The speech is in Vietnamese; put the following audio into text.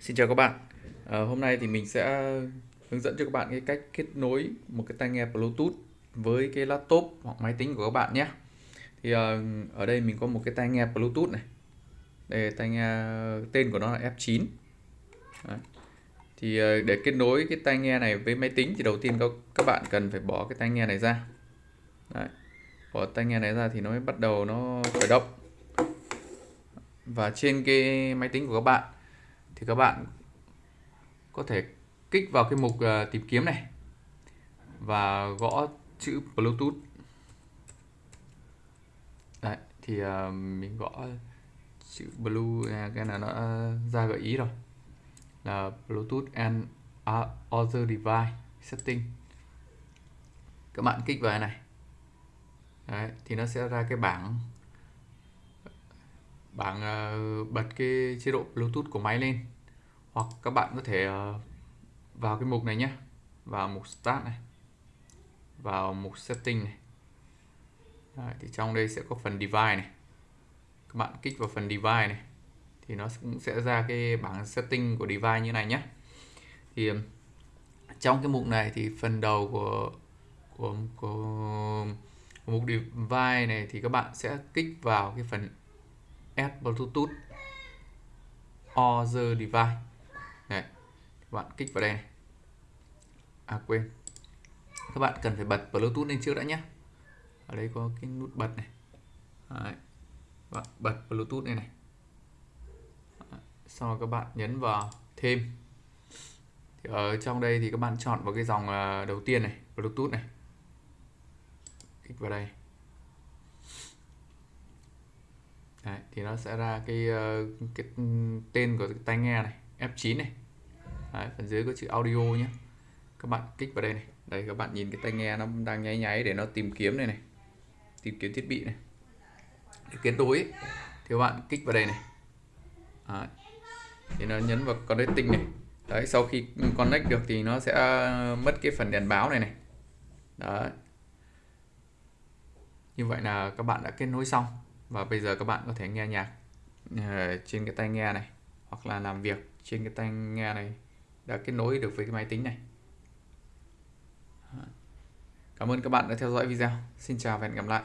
Xin chào các bạn. À, hôm nay thì mình sẽ hướng dẫn cho các bạn cái cách kết nối một cái tai nghe Bluetooth với cái laptop hoặc máy tính của các bạn nhé. Thì à, ở đây mình có một cái tai nghe Bluetooth này. Đây tai nghe tên của nó là F9. Đấy. Thì à, để kết nối cái tai nghe này với máy tính thì đầu tiên các các bạn cần phải bỏ cái tai nghe này ra. Đấy. Bỏ tai nghe này ra thì nó mới bắt đầu nó khởi động. Và trên cái máy tính của các bạn thì các bạn có thể kích vào cái mục uh, tìm kiếm này và gõ chữ Bluetooth. Đấy, thì uh, mình gõ chữ blue à, cái là nó ờ, ra gợi ý rồi. Là Bluetooth and other device setting. Các bạn kích vào này. Đấy, thì nó sẽ ra cái bảng bảng ờ, bật cái chế độ Bluetooth của máy lên. Hoặc các bạn có thể ờ, vào cái mục này nhé vào mục Start này. Vào mục Setting này. Đấy, thì trong đây sẽ có phần Device này. Các bạn kích vào phần Device này thì nó cũng sẽ ra cái bảng setting của device như này nhé thì trong cái mục này thì phần đầu của của, của, của mục device này thì các bạn sẽ kích vào cái phần add bluetooth other device. Này các bạn kích vào đây này. À quên. Các bạn cần phải bật bluetooth lên trước đã nhé. Ở đây có cái nút bật này. Đấy. Bạn bật bluetooth này. Này sau đó các bạn nhấn vào thêm. Thì ở trong đây thì các bạn chọn vào cái dòng à, đầu tiên này, bluetooth này. Kích vào đây. Đấy, thì nó sẽ ra cái ờ, cái ừ, tên của cái tai nghe này F9 này. Đấy, phần dưới có chữ audio nhé các bạn kích vào đây này. Đây các bạn nhìn cái tai nghe nó đang nháy nháy để nó tìm kiếm này này. Tìm kiếm thiết bị này. Để kết nối thì các bạn kích vào đây này. Đấy. thì nó nhấn vào connecting này. Đấy sau khi connect được thì nó sẽ ờ, mất cái phần đèn báo này này. Đấy. Như vậy là các bạn đã kết nối xong và bây giờ các bạn có thể nghe nhạc ờ, trên cái tai nghe này, hoặc là làm việc trên cái tai nghe này đã kết nối được với cái máy tính này Cảm ơn các bạn đã theo dõi video. Xin chào và hẹn gặp lại.